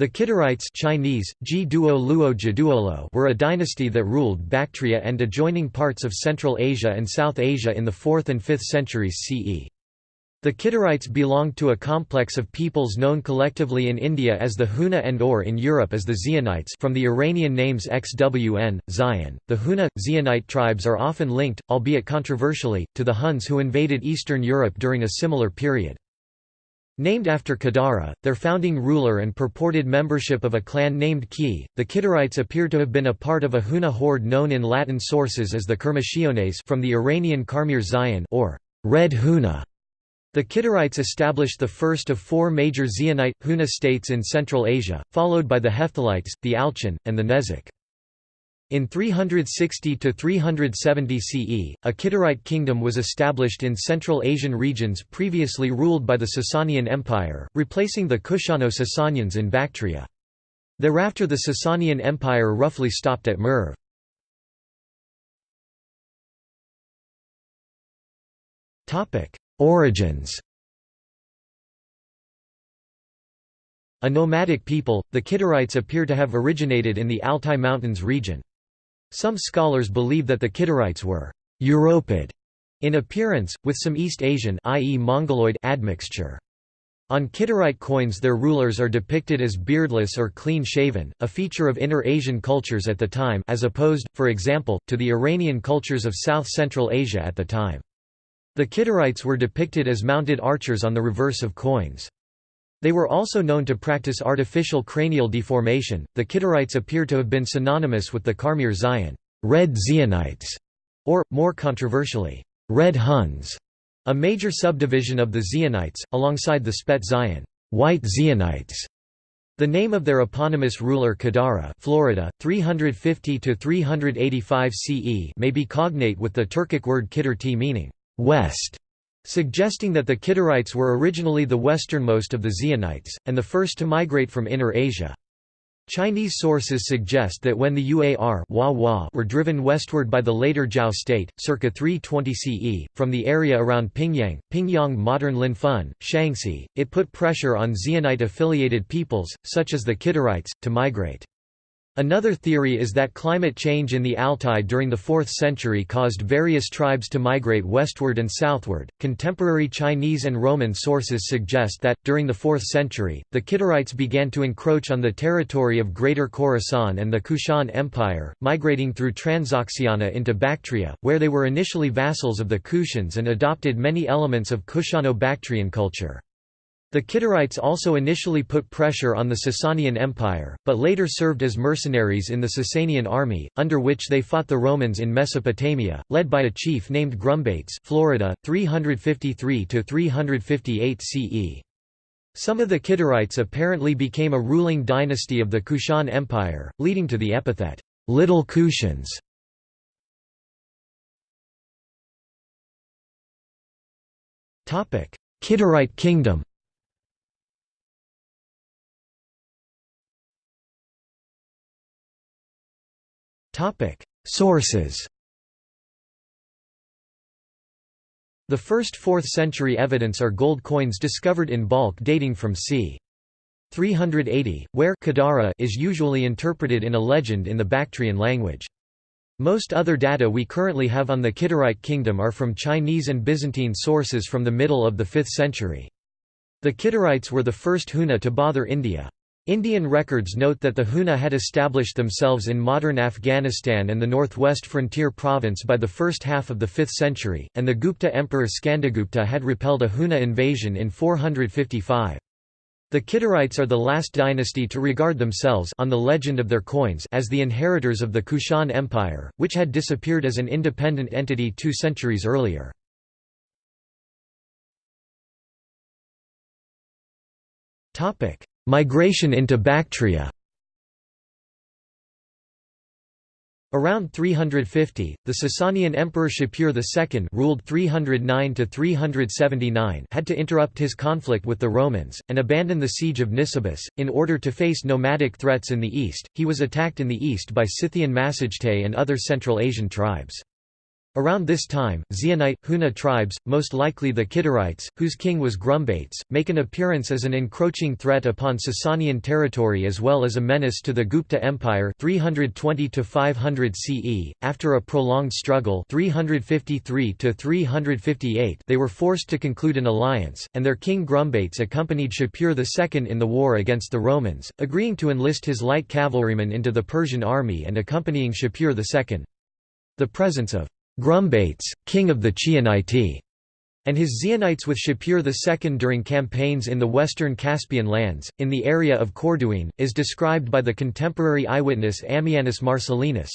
The Kidarites Chinese, were a dynasty that ruled Bactria and adjoining parts of Central Asia and South Asia in the 4th and 5th centuries CE. The Kidarites belonged to a complex of peoples known collectively in India as the Huna and or in Europe as the Xionites from the Iranian names XWN, Zion. The Huna, Xionite tribes are often linked, albeit controversially, to the Huns who invaded Eastern Europe during a similar period. Named after Kidara, their founding ruler and purported membership of a clan named Ki, the Kidarites appear to have been a part of a Huna horde known in Latin sources as the Kermichiones from the Iranian Karmir Zion or Red Huna. The Kidarites established the first of four major Xionite, Huna states in Central Asia, followed by the Hephthalites, the Alchon, and the Nezek. In 360–370 CE, a Kidarite kingdom was established in Central Asian regions previously ruled by the Sasanian Empire, replacing the Kushano-Sasanians in Bactria. Thereafter the Sasanian Empire roughly stopped at Merv. Origins A nomadic people, the Kidarites appear to have originated in the Altai Mountains region. Some scholars believe that the Kidarites were Europid in appearance, with some East Asian i.e. Mongoloid admixture. On Kidarite coins their rulers are depicted as beardless or clean-shaven, a feature of Inner Asian cultures at the time as opposed, for example, to the Iranian cultures of South-Central Asia at the time. The Kidarites were depicted as mounted archers on the reverse of coins. They were also known to practice artificial cranial deformation. The Kidarites appear to have been synonymous with the Karmir Zion, red Xionites, or, more controversially, red Huns, a major subdivision of the Xionites, alongside the Spet Zion, white Xionites. The name of their eponymous ruler Kidara Florida, 350–385 CE may be cognate with the Turkic word Kidurti meaning, west, suggesting that the Kidarites were originally the westernmost of the Xionites, and the first to migrate from Inner Asia. Chinese sources suggest that when the Uar were driven westward by the later Zhou state, circa 320 CE, from the area around Pingyang, Pingyang modern Linfen, Shaanxi, it put pressure on Xionite-affiliated peoples, such as the Kidarites, to migrate. Another theory is that climate change in the Altai during the 4th century caused various tribes to migrate westward and southward. Contemporary Chinese and Roman sources suggest that, during the 4th century, the Kidarites began to encroach on the territory of Greater Khorasan and the Kushan Empire, migrating through Transoxiana into Bactria, where they were initially vassals of the Kushans and adopted many elements of Kushano-Bactrian culture. The Kidarites also initially put pressure on the Sasanian Empire, but later served as mercenaries in the Sasanian army, under which they fought the Romans in Mesopotamia, led by a chief named Grumbates Florida, 353–358 CE. Some of the Kidarites apparently became a ruling dynasty of the Kushan Empire, leading to the epithet, Little Kushans. Kidarite kingdom Sources The first 4th century evidence are gold coins discovered in bulk dating from c. 380, where Kidara is usually interpreted in a legend in the Bactrian language. Most other data we currently have on the Kidarite kingdom are from Chinese and Byzantine sources from the middle of the 5th century. The Kidarites were the first Huna to bother India. Indian records note that the Huna had established themselves in modern Afghanistan and the northwest frontier province by the first half of the 5th century, and the Gupta emperor Skandagupta had repelled a Huna invasion in 455. The Kidarites are the last dynasty to regard themselves on the legend of their coins as the inheritors of the Kushan Empire, which had disappeared as an independent entity two centuries earlier. Migration into Bactria Around 350, the Sasanian Emperor Shapur II ruled 309 had to interrupt his conflict with the Romans, and abandon the siege of Nisibis, in order to face nomadic threats in the east. He was attacked in the east by Scythian Massagetae and other Central Asian tribes. Around this time, Xionite, Huna tribes, most likely the Kidarites, whose king was Grumbates, make an appearance as an encroaching threat upon Sasanian territory as well as a menace to the Gupta Empire 320 500 CE. After a prolonged struggle 353 358 they were forced to conclude an alliance, and their king Grumbates accompanied Shapur II in the war against the Romans, agreeing to enlist his light cavalrymen into the Persian army and accompanying Shapur II. The presence of Grumbates, king of the Chianite, and his Xionites with Shapur II during campaigns in the western Caspian lands, in the area of Corduene, is described by the contemporary eyewitness Ammianus Marcellinus.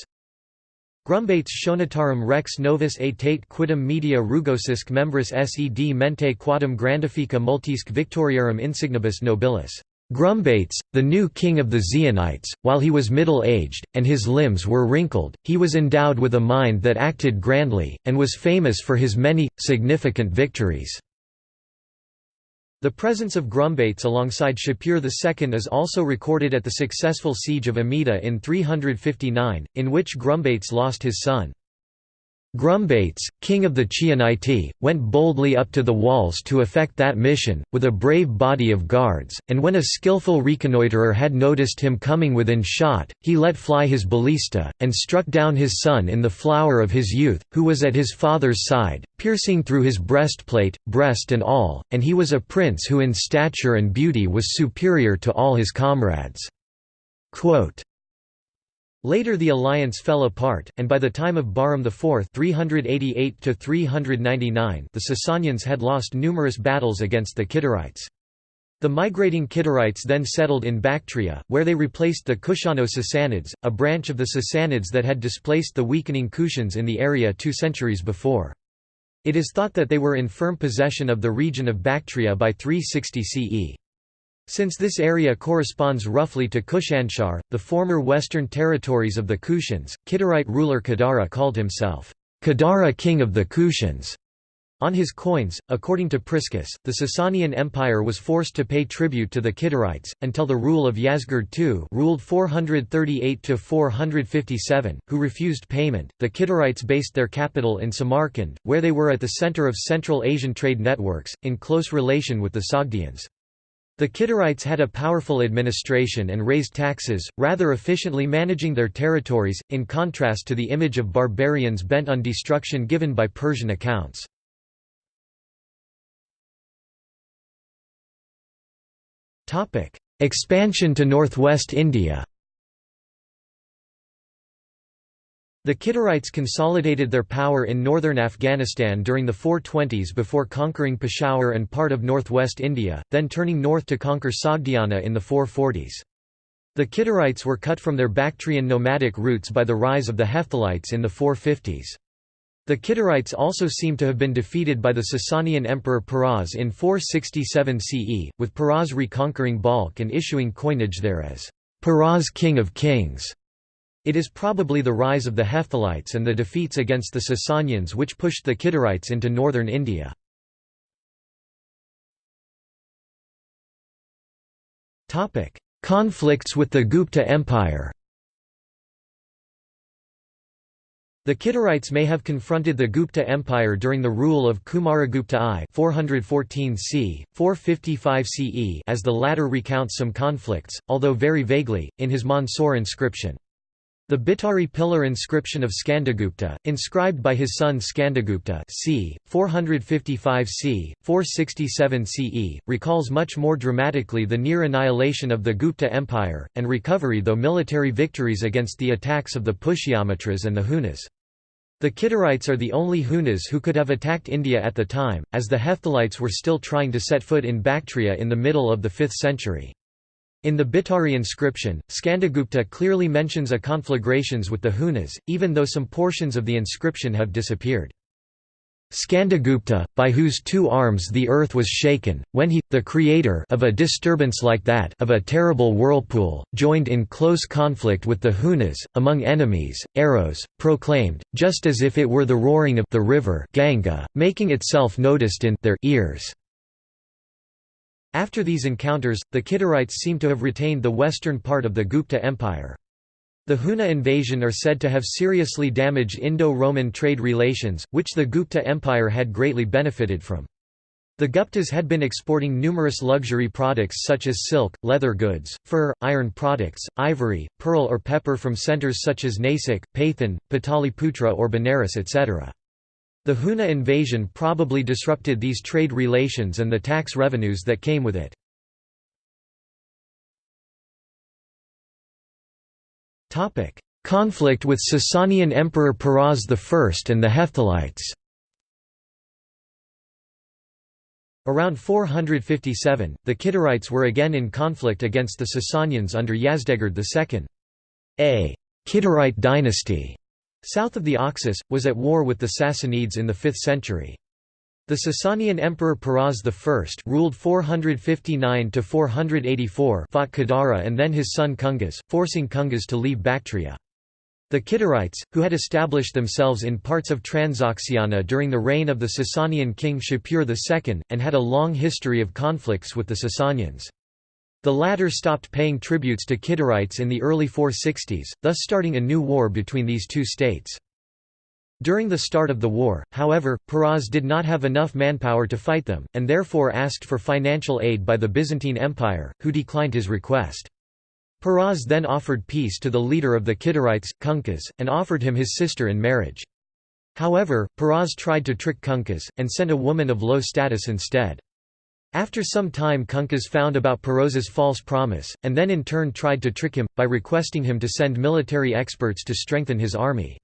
Grumbates Chionitarum rex novus aetate quidem media rugosisque membris sed mente quadam grandifica multisque victoriarum insignibus nobilis. Grumbates, the new king of the Xionites, while he was middle-aged, and his limbs were wrinkled, he was endowed with a mind that acted grandly, and was famous for his many, significant victories. The presence of Grumbates alongside Shapur II is also recorded at the successful siege of Amida in 359, in which Grumbates lost his son. Grumbates, king of the Chianite, went boldly up to the walls to effect that mission, with a brave body of guards, and when a skilful reconnoitrer had noticed him coming within shot, he let fly his ballista, and struck down his son in the flower of his youth, who was at his father's side, piercing through his breastplate, breast and all, and he was a prince who in stature and beauty was superior to all his comrades." Quote, Later the alliance fell apart, and by the time of Bahram IV 388 the Sasanians had lost numerous battles against the Kidarites. The migrating Kidarites then settled in Bactria, where they replaced the Kushano-Sassanids, a branch of the Sassanids that had displaced the weakening Kushans in the area two centuries before. It is thought that they were in firm possession of the region of Bactria by 360 CE. Since this area corresponds roughly to Kushanshar, the former western territories of the Kushans, Kidarite ruler Kidara called himself, Kidara king of the Kushans. On his coins, according to Priscus, the Sasanian Empire was forced to pay tribute to the Kidarites, until the rule of Yazdegerd II ruled 438–457, who refused payment. The Kidarites based their capital in Samarkand, where they were at the center of Central Asian trade networks, in close relation with the Sogdians. The Kidarites had a powerful administration and raised taxes, rather efficiently managing their territories, in contrast to the image of barbarians bent on destruction given by Persian accounts. Expansion to northwest India The Kidarites consolidated their power in northern Afghanistan during the 420s before conquering Peshawar and part of northwest India, then turning north to conquer Sogdiana in the 440s. The Kidarites were cut from their Bactrian nomadic roots by the rise of the Hephthalites in the 450s. The Kidarites also seem to have been defeated by the Sasanian emperor Peroz in 467 CE, with Peroz reconquering Balkh and issuing coinage there as Peroz King of Kings. It is probably the rise of the Hephthalites and the defeats against the Sasanians which pushed the Kidarites into northern India. Conflicts with the Gupta Empire The Kidarites may have confronted the Gupta Empire during the rule of Kumaragupta I 414 c. 455 CE as the latter recounts some conflicts, although very vaguely, in his Mandsaur inscription. The Bhitari pillar inscription of Skandagupta, inscribed by his son Skandagupta c. 455 c. 467 CE, recalls much more dramatically the near annihilation of the Gupta Empire, and recovery though military victories against the attacks of the Pushyamitras and the Hunas. The Kidarites are the only Hunas who could have attacked India at the time, as the Hephthalites were still trying to set foot in Bactria in the middle of the 5th century. In the Bhitari inscription, Skandagupta clearly mentions a conflagrations with the Hunas, even though some portions of the inscription have disappeared. Skandagupta, by whose two arms the earth was shaken, when he, the creator of a disturbance like that of a terrible whirlpool, joined in close conflict with the Hunas, among enemies, arrows, proclaimed, just as if it were the roaring of the river Ganga, making itself noticed in their ears. After these encounters, the Kidarites seem to have retained the western part of the Gupta Empire. The Huna invasion are said to have seriously damaged Indo-Roman trade relations, which the Gupta Empire had greatly benefited from. The Guptas had been exporting numerous luxury products such as silk, leather goods, fur, iron products, ivory, pearl or pepper from centres such as Nasik, Paithan, Pataliputra or Benares etc. The Huna invasion probably disrupted these trade relations and the tax revenues that came with it. Conflict with Sasanian Emperor Peroz I and the Hephthalites Around 457, the Kidarites were again in conflict against the Sasanians under Yazdegerd II. A Kidarite dynasty, south of the Oxus, was at war with the Sassanids in the 5th century. The Sasanian Emperor Peroz I ruled 459–484 fought Kidara and then his son Kungas, forcing Kungas to leave Bactria. The Kidarites, who had established themselves in parts of Transoxiana during the reign of the Sasanian king Shapur II, and had a long history of conflicts with the Sasanians. The latter stopped paying tributes to Kidarites in the early 460s, thus starting a new war between these two states. During the start of the war, however, Peroz did not have enough manpower to fight them, and therefore asked for financial aid by the Byzantine Empire, who declined his request. Peroz then offered peace to the leader of the Kidarites, Kunkas, and offered him his sister in marriage. However, Peroz tried to trick Kunkas, and sent a woman of low status instead. After some time Kunkas found about Peroz's false promise, and then in turn tried to trick him, by requesting him to send military experts to strengthen his army.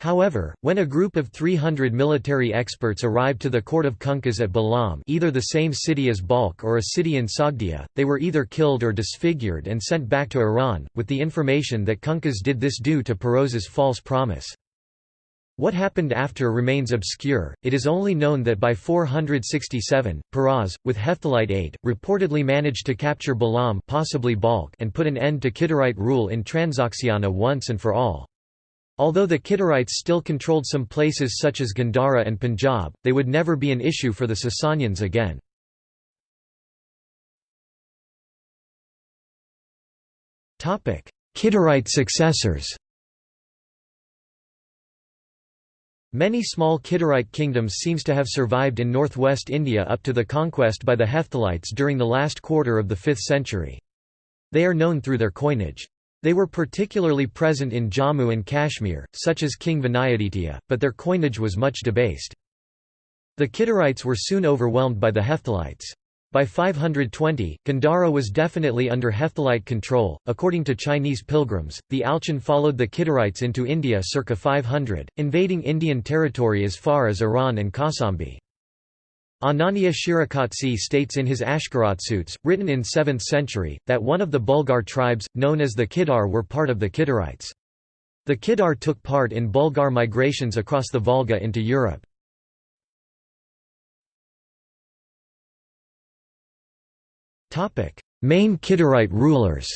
However, when a group of 300 military experts arrived to the court of Kunkas at Balam either the same city as Balkh or a city in Sogdia, they were either killed or disfigured and sent back to Iran, with the information that Kunkas did this due to Peroz's false promise. What happened after remains obscure, it is only known that by 467, Peroz, with Hephthalite aid, reportedly managed to capture Balam possibly Balkh and put an end to Kidarite rule in Transoxiana once and for all. Although the Kidarites still controlled some places such as Gandhara and Punjab, they would never be an issue for the Sasanians again. Kidarite successors Many small Kidarite kingdoms seems to have survived in northwest India up to the conquest by the Hephthalites during the last quarter of the 5th century. They are known through their coinage. They were particularly present in Jammu and Kashmir, such as King Vinayaditya, but their coinage was much debased. The Kidarites were soon overwhelmed by the Hephthalites. By 520, Gandhara was definitely under Hephthalite control. According to Chinese pilgrims, the Alchon followed the Kidarites into India circa 500, invading Indian territory as far as Eran and Kausambi. Anania Shirakatsi states in his Ashkharatsuyts, written in 7th century, that one of the Bulgar tribes, known as the Kidar were part of the Kidarites. The Kidar took part in Bulgar migrations across the Volga into Europe. Main Kidarite rulers.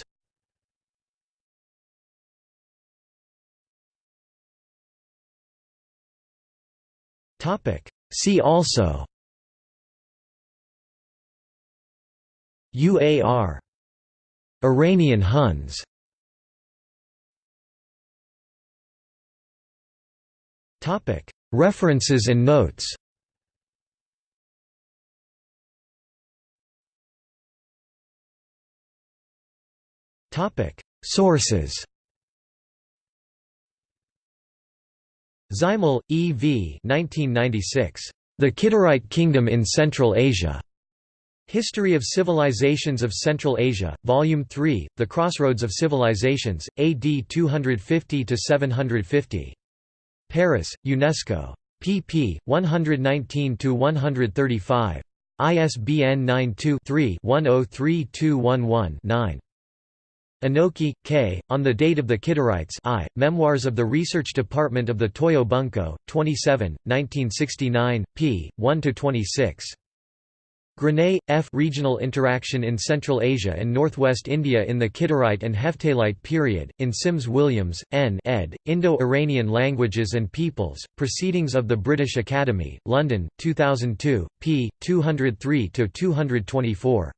See also. UAR Iranian Huns. References and notes Sources Zeimal, E. V. 1996. The Kidarite Kingdom in Central Asia. History of Civilizations of Central Asia, Volume 3, The Crossroads of Civilizations, AD 250–750. Paris, UNESCO. pp. 119–135. ISBN 92-3-103211-9. Enoki, K., On the Date of the Kidarites I, Memoirs of the Research Department of the Toyo Bunko, 27, 1969, p. 1–26. Grenet, F. Regional Interaction in Central Asia and Northwest India in the Kidarite and Hephthalite period, in Sims-Williams, N. ed., Indo-Iranian Languages and Peoples, Proceedings of the British Academy, London, 2002, p. 203–224.